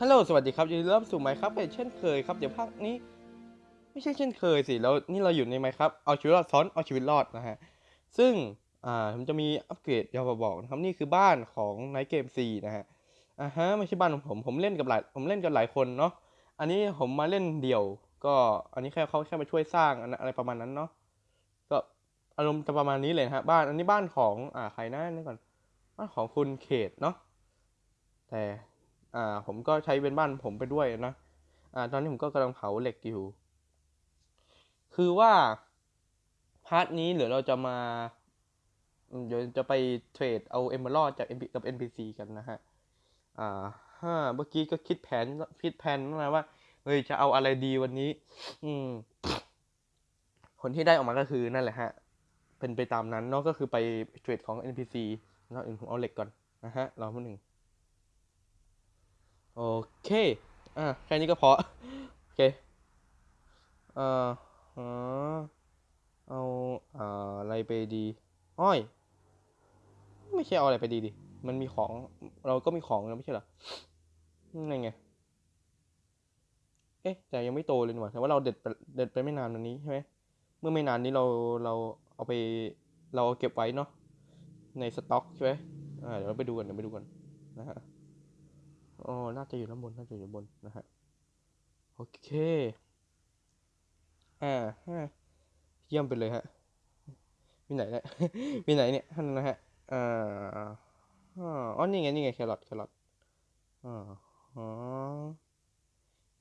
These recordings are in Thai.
ฮัลโหล สวัสดีครับยินดีต้อนรับสู่ไมค์ครับเป็นเช่นเคยครับ เดี๋ยวภาคนี้ ไม่ใช่เช่นเคยสิ แล้วนี่เราอยู่ในไมค์ครับ เอาชีวิตรอดซ้อน เอาชีวิตรอดนะฮะ ซึ่ง อ่าผมจะมีอัปเกรดอยากมาบอกนะครับ นี่คือบ้านของ Night Game 4นะฮะ อ่าฮะ ไม่ใช่บ้านของผม ผมเล่นกับหลาย ผมเล่นกับหลายคนเนาะ อันนี้ผมมาเล่นเดี่ยว ก็ อันนี้แค่เขาแค่มาช่วยสร้างอะไรประมาณนั้นเนาะ ก็อารมณ์จะประมาณนี้เลยนะฮะ บ้าน อันนี้บ้านของ อ่า ใครนะนี่ก่อน บ้านของคุณเขตเนาะ แต่ อ่า ผมก็ใช้เป็นบ้านผมไปด้วยนะ อ่า ตอนนี้ผมก็กำลังเผาเหล็กอยู่ คือว่า part นี้เดี๋ยวเราจะมาเดี๋ยวจะไปเทรดเอาเอมเบอร์จาก NP กับ NPC กันนะฮะ อ่าฮ่าเมื่อกี้ก็คิดแผนคิดแผนมาว่าเฮ้ยจะเอาอะไรดีวันนี้ อืม ผลที่ได้ออกมาก็คือนั่นแหละฮะ เป็นไปตามนั้นเนาะก็คือไปเทรดของ NPC แล้วอื่นผมเอาเหล็กก่อนนะฮะรอมาหนึ่ง โอเค อะแค่นี้ก็พอ โอเค เอ่อฮะเอาอ่าอะไรไปดี อ้อย ไม่ใช่เอาอะไรไปดีดิ มันมีของ เราก็มีของแล้วไม่ใช่เหรอนั่นไง เอ๊ะ แต่ยังไม่โตเลยนี่หว่าแต่ว่าเราเด็ดไปเด็ดไปไม่นานวันนี้ใช่ไหม เมื่อไม่นานนี้เรา เราเอาไป เราเก็บไว้เนาะ ในสต็อกใช่ไหมอ่า เดี๋ยวเราไปดูกัน เดี๋ยวไปดูกันนะฮะ อ๋อ น่าจะอยู่ด้านบน น่าจะอยู่บนนะฮะ โอเค อ่าฮะเยี่ยมไปเลยฮะ มีไหนเนี่ยมีไหนเนี่ยท่านนะฮะอ่าอ๋อ นี่ไง นี่ไง แครอท แครอทอ๋อ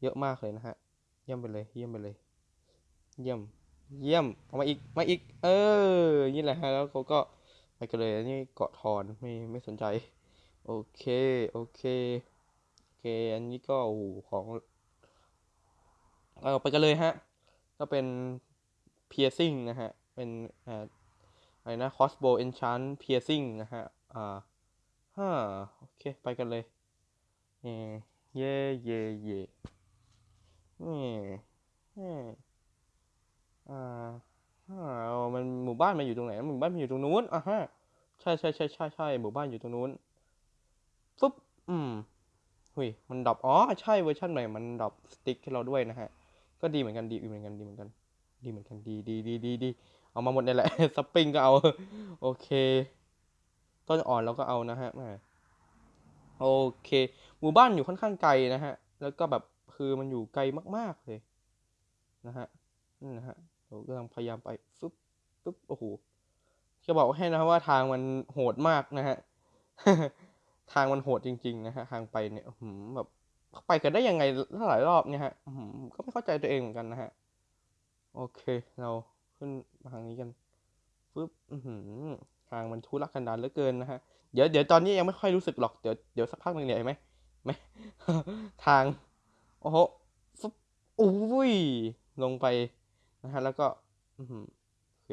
เยอะมากเลยนะฮะ เยี่ยมไปเลย เยี่ยมไปเลย เยี่ยม เยี่ยมเอามาอีก มาอีก เออ นี่แหละฮะ แล้วเขาก็ไปกันเลยนนี้เกาะทอน ไม่ ไม่สนใจ โอเค โอเค เคอันนี้ก็โอ้โหของเอาไปกันเลยฮะ ก็เป็น piercing นะฮะ เป็นอ่าอะไรนะ crossbow enchant piercing นะฮะ อ่าฮ่าโอเค ไปกันเลย เย่เย่เย่เย่เย่เย่อ่าฮ่าเอามันหมู่บ้านมันอยู่ตรงไหน หมู่บ้านมันอยู่ตรงนู้นอะฮะ ใช่ใช่ใช่ใช่ใช่หมู่บ้านอยู่ตรงนู้นฟึบอืม หุยมัน drop อ๋อใช่เวอร์ชันใหม่มัน drop stick ให้เราด้วยนะฮะ ก็ดีเหมือนกันดีเหมือนกันดีเหมือนกัน ดีเหมือนกันดีดีดีดีดีเอามาหมดนี่แหละสปริงก็เอา โอเค ต้นอ่อนเราก็เอานะฮะโอเค หมู่บ้านอยู่ค่อนข้างไกลนะฮะ แล้วก็แบบคือมันอยู่ไกลมากๆเลย นะฮะนี่นะฮะเรากำลังพยายามไปฟึบฟึบโอ้โหจะบอกให้นะว่าทางมันโหดมากนะฮะ ทางมันโหดจริง ๆ นะฮะทางไปเนี่ยหือแบบไปกันได้ยังไงหลายรอบเนี่ยฮะหือก็ไม่เข้าใจตัวเองเหมือนกันนะฮะโอเค เราขึ้นทางนี้กันฟึบหือทางมันทุรกันดารเหลือเกินนะฮะเดี๋ยวเดี๋ยวตอนนี้ยังไม่ค่อยรู้สึกหรอกเดี๋ยวเดี๋ยวสักพักหนึ่งเนี่ยเห็นไหมไหมทางโอ้โหฟึบอุ้ยลงไปนะฮะแล้วก็อือหือโอเค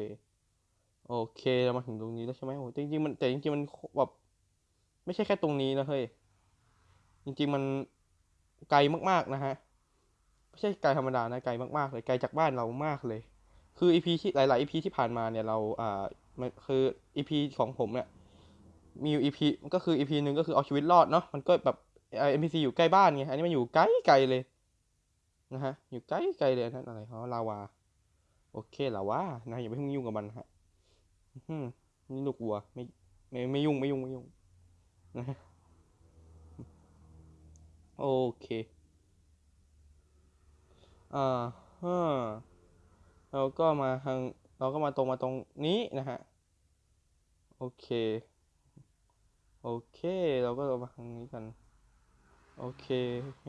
โอเคเรามาถึงตรงนี้แล้วใช่ไหมโอ้จริงๆมันแต่จริงๆมันแบบ ไม่ใช่แค่ตรงนี้นะเฮ้ย จริงๆมันไกลมากๆนะฮะ ไม่ใช่ไกลธรรมดานะไกลมากๆเลยไกลจากบ้านเรามากเลย คือ EP ที่หลายๆ EP ที่ผ่านมาเนี่ยเราอ่ามันคือ EP ของผมเนี่ยมีอยู่ EP ก็คือ EP หนึ่งก็คือเอาชีวิตรอดเนาะมันก็แบบเอ่อ NPC อยู่ใกล้บ้านไงอันนี้มันอยู่ไกลไกลเลยนะฮะอยู่ไกลไกลเลยนนั่นอะไรเขาลาวาโอเคลาวานะอย่าไปยุ่งกับมันฮะนี่ลูกวัวไม่ไม่ไม่ยุ่งไม่ยุ่งไม่ยุ่ง นะโอเค อ่าฮะเราก็มาทางเราก็มาตรงมาตรงนี้นะฮะ โอเค โอเค เราก็มาทางนี้กัน โอเคโอเค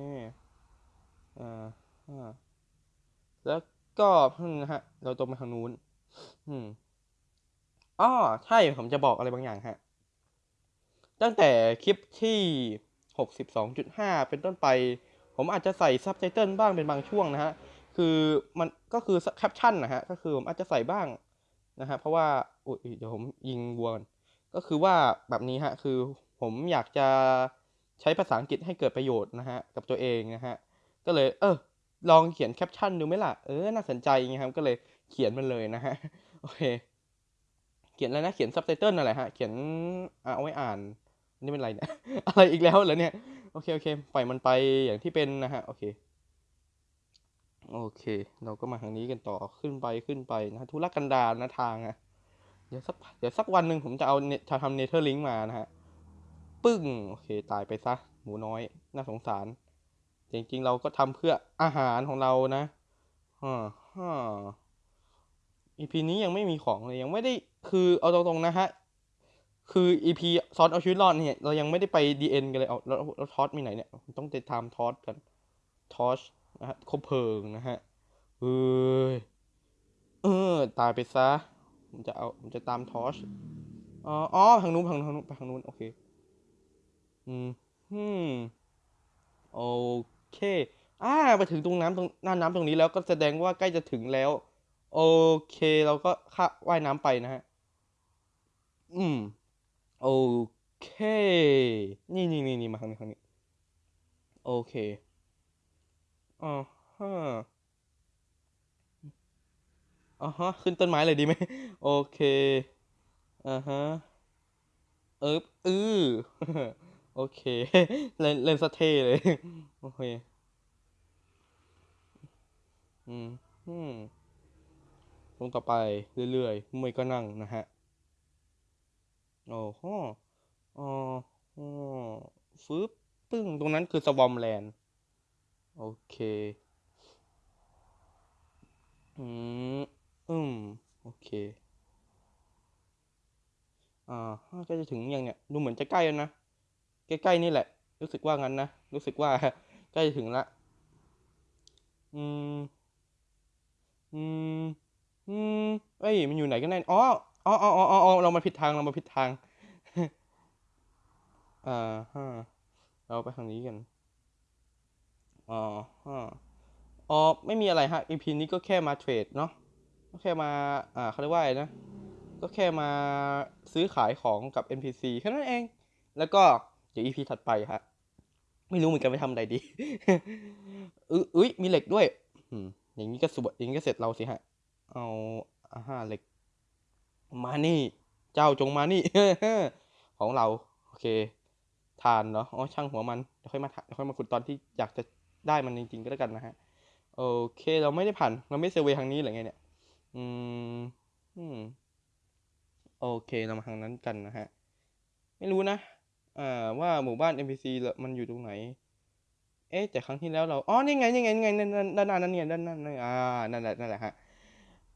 อ่าฮะแล้วก็พึ่งนะฮะ เราตรงไปทางนู้น อืมอ้อใช่ ผมจะบอกอะไรบางอย่างฮะ ตั้งแต่คลิปที่ 62.5 เป็นต้นไป ผมอาจจะใส่ซับไตเติลบ้างเป็นบางช่วงนะฮะ คือมันก็คือแคปชั่นนะฮะ ก็คือผมอาจจะใส่บ้างนะฮะ เพราะว่าอุ๊ยเดี๋ยวผมยิงวัวก่อนก็คือว่าแบบนี้ฮะ คือผมอยากจะใช้ภาษาอังกฤษให้เกิดประโยชน์นะฮะ กับตัวเองนะฮะ ก็เลย เออ ลองเขียนแคปชั่นดูไหมล่ะ เออ น่าสนใจไงครับ ก็เลยเขียนมันเลยนะฮะ โอเค เขียนอะไรนะ เขียนซับไตเติลอะไรฮะ เขียนเอาไว้อ่าน นี่เป็นไรเนี่ย อะไรอีกแล้วเหรอเนี่ย โอเค โอเค ปล่อยมันไปอย่างที่เป็นนะฮะ โอเค โอเค เราก็มาทางนี้กันต่อ ขึ้นไป ขึ้นไปนะทุรกันดารนะทางอะเดี๋ยวสัก เดี๋ยวสักวันหนึ่งผมจะเอาเนจะทำ Nether link มานะฮะ ปึ้ง โอเค ตายไปซะ หมูน้อย น่าสงสาร จริงๆ เราก็ทำเพื่ออาหารของเรานะฮ่าฮ่า EP นี้ยังไม่มีของเลย ยังไม่ได้ คือเอาตรงๆนะฮะ คือ EP ซอนเอาชีวิตรอดเนี่ย เรายังไม่ได้ไป DN กันเลยเอาแล้วแล้วทอสมีไหนเนี่ย ต้องติดตามทอสกันทอสนะฮะคบเพลิงนะฮะเอ้ยเออ ตายไปซะผมจะเอาผมจะตามทอสอ๋ออ๋อทางนู้นทางนู้นทางนู้นไปทางนู้นโอเค อืมฮึมโอเคอ่าไปถึงตรงน้ำตรงหน้าน้ำตรงนี้แล้วก็แสดงว่าใกล้จะถึงแล้ว โอเค เราก็ข้าว่ายน้ำไปนะฮะ อืม โอเค นี่นี่นี่นี่มาทางนี้ทางนี้ โอเคอ๋อฮะอ๋อฮะ ขึ้นต้นไม้เลยดีไหม โอเคอ่าฮะ เอิบอือโอเค เล่นเล่นสะเทเลย โอเค อืมอืมลงต่อไปเรื่อยๆ ไม่ก็นั่งนะฮะ โอ้โหอ๋ออ๋อฟึบปึ้ง ตรงนั้นคือสวอมแลนด์ โอเค อืม อืม โอเค อ่าใกล้จะถึงยังเนี่ยดูเหมือนจะใกล้แล้วนะ ใกล้ๆนี่แหละ รู้สึกว่างั้นนะ รู้สึกว่าใกล้จะถึงละ อืม อืม อืมเอ้ย มันอยู่ไหนกันแน่ อ๋อ อ๋ออ๋ออ๋อเรามาผิดทาง เรามาผิดทาง อ่าฮะเราไปทางนี้กัน อ๋อฮะอ๋อ ไม่มีอะไรฮะ EP นี้ก็แค่มาเทรดเนาะ ก็แค่มา อ่าเขาเรียกว่าอะไรนะ ก็แค่มาซื้อขายของกับ NPC แค่นั้นเอง แล้วก็เดี๋ยว EP ถัดไปฮะ ไม่รู้เหมือนกันไปทำอะไรดีอื้ออุ้ยมีเหล็กด้วยอย่างนี้ก็สวยอย่างนี้ก็เสร็จเราสิฮะ เอาอ่าฮะเหล็ก มานี่ เจ้าจงมานี่ ของเรา โอเค ทานเนาะอ๋อช่างหัวมันเดี๋ยวค่อยมาเดี๋ยวค่อยมาขุดตอนที่อยากจะได้มันจริง ๆ ก็แล้วกันนะฮะ โอเค เราไม่ได้ผ่าน เราไม่เซอร์เวย์ทางนี้หรือไงเนี่ย อืม อืม โอเค เรามาทางนั้นกันนะฮะ ไม่รู้นะ อ่า ว่าหมู่บ้าน NPC มันอยู่ตรงไหน เอ๊ะ แต่ครั้งที่แล้วเรา อ๋อ นี่ไง นี่ไง นี่ไง ด้านหน้านั่นเนี่ยด้านหน้านั่นอ่า นั่นแหละ นั่นแหละฮะ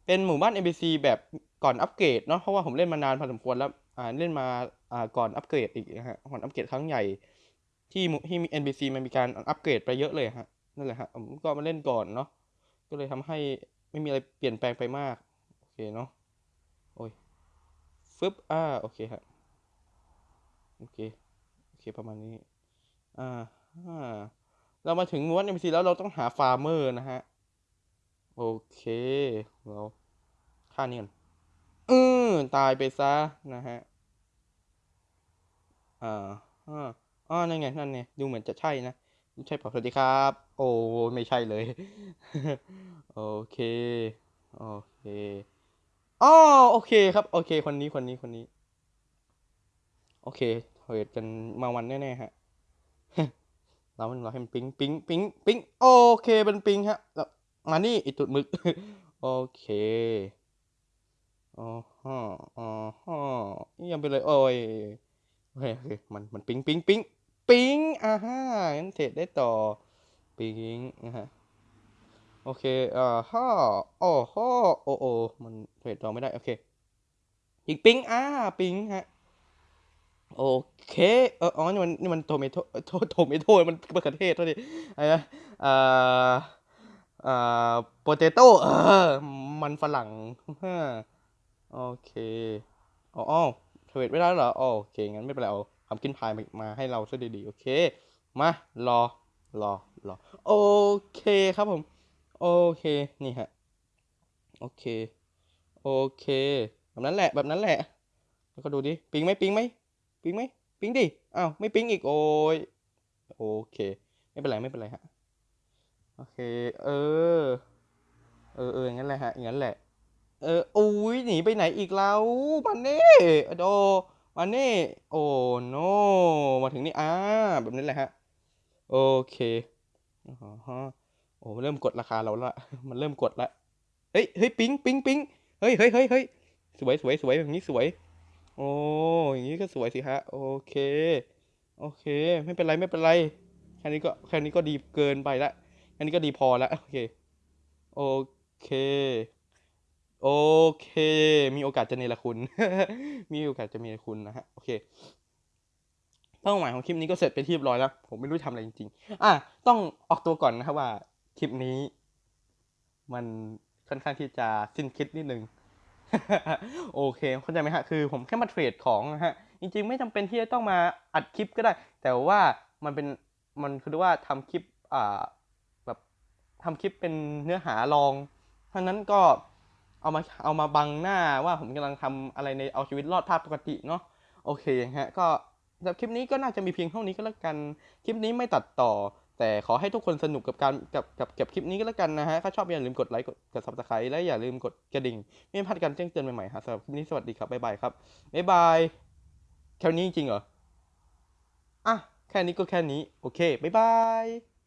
เป็นหมู่บ้าน NPC แบบก่อนอัปเกรดเนาะเพราะว่าผมเล่นมานานพอสมควรแล้วอ่าเล่นมาอ่าก่อนอัปเกรดอีกนะฮะก่อนอัปเกรดครั้งใหญ่ที่ที่มี NPC มันมีการอัปเกรดไปเยอะเลยฮะนั่นแหละฮะผมก็มาเล่นก่อนเนาะก็เลยทำให้ไม่มีอะไรเปลี่ยนแปลงไปมากโอเคเนาะโอ้ยฟึบอ่าโอเคฮะโอเคโอเคประมาณนี้อ่าอ่าเรามาถึงหมู่บ้าน NPC แล้วเราต้องหา farmer นะฮะ โอเคเราฆ่านี่ก่อนเออตายไปซะนะฮะอ่าอ่าอ๋อนั่นไง นั่นไง ดูเหมือนจะใช่นะ ใช่เปล่าสวัสดีครับ โอ้ไม่ใช่เลย โอเค โอเคอ๋อโอเคครับ โอเค คนนี้คนนี้คนนี้ โอเคเทรดกันมาวันแน่ๆฮะ เรามันเราให้มันปิ๊งปิ๊งปิ๊งปิ๊งโอเคเป็นปิ๊งฮะแล้ว มานี่ไอตุดมึก โอเคอ๋อฮะอ๋อฮะยังไปเลยโอ้ยโอเคโอเคมันมันปิ๊งปิ๊งปิ๊งปิ๊งอ่าฮะงั้นเทรดได้ต่อปิ๊งนะฮะโอเคอ่าฮะโอ้โหโอ้โอ้มัน trade ต่อไม่ได้โอเคอีกปิ๊งอ่าปิ๊งฮะโอเค เอออ๋อ นี่มัน นี่มัน tomato โทโท tomato มันมะเขือเทศเท่านี้อะไรนะอ่า อ่า potato เออ มันฝรั่งฮ่าโอเคอ๋อ trade ไม่ได้เหรอโอเค งั้นไม่เป็นไรเอา pumpkin pie มาให้เราซะดีๆ โอเค มารอรอรอโอเคครับผม โอเค นี่ฮะ โอเค โอเค แบบนั้นแหละ แบบนั้นแหละ แล้วก็ดูดิ ปิงไหมปิงไหมปิงไหมปิงดิ อ้าว ไม่ปิงอีก โอ้ย โอเค ไม่เป็นไร ไม่เป็นไรฮะ โอเค เออ เออเอออย่างนั้นแหละฮะอย่างนั้นแหละ เอออุ้ยหนีไปไหนอีกแล้วมันนี่โดมันนี่ โอ้โนมาถึงนี่อ่าแบบนี้แหละฮะ โอเคอ๋อฮะโอ้เริ่มกดราคาเราละมันเริ่มกดละเฮ้ยเฮ้ยปิ๊งปิ๊งปิ๊งเฮ้ยเฮ้ยเฮ้ยเฮ้ยสวยสวยสวยแบบนี้สวย โอ้อย่างนี้ก็สวยสิฮะ โอเค โอเค ไม่เป็นไรไม่เป็นไร แค่นี้ก็แค่นี้ก็ดีเกินไปละ แค่นี้ก็ดีพอและโอเค โอเค โอเค มีโอกาสจะเนรคุณ มีโอกาสจะมีคุณนะฮะ โอเคเป้าหมายของคลิปนี้ก็เสร็จไปที่เรียบร้อยแล้ว ผมไม่รู้ทำอะไรจริงๆ อะ ต้องออกตัวก่อนนะครับว่าคลิปนี้ มันค่อนข้างที่จะสิ้นคิดนิดนึง โอเค เข้าใจไหมฮะ คือผมแค่มาเทรดของนะฮะ จริงๆ ไม่จำเป็นที่จะต้องมาอัดคลิปก็ได้ แต่ว่ามันเป็น มันคือว่าทำคลิป อ่า ทำคลิปเป็นเนื้อหารอง เพราะนั้นก็เอามาเอามาบังหน้าว่าผมกำลังทำอะไรในเอาชีวิตรอดภาพปกติเนาะโอเคฮะก็สำหรับคลิปนี้ก็น่าจะมีเพียงเท่านี้ก็แล้วกัน คลิปนี้ไม่ตัดต่อ แต่ขอให้ทุกคนสนุกกับการกับกับกับคลิปนี้ก็แล้วกันนะฮะถ้าชอบอย่าลืมกดไลค์กดกด subscribe และอย่าลืมกดกระดิ่ง ไม่ให้พลาดการแจ้งเตือนใหม่ๆฮะสำหรับคลิปนี้สวัสดีครับบ๊ายบายครับบ๊ายบายแค่นี้จริงเหรออะแค่นี้ก็แค่นี้โอเคบ๊ายบาย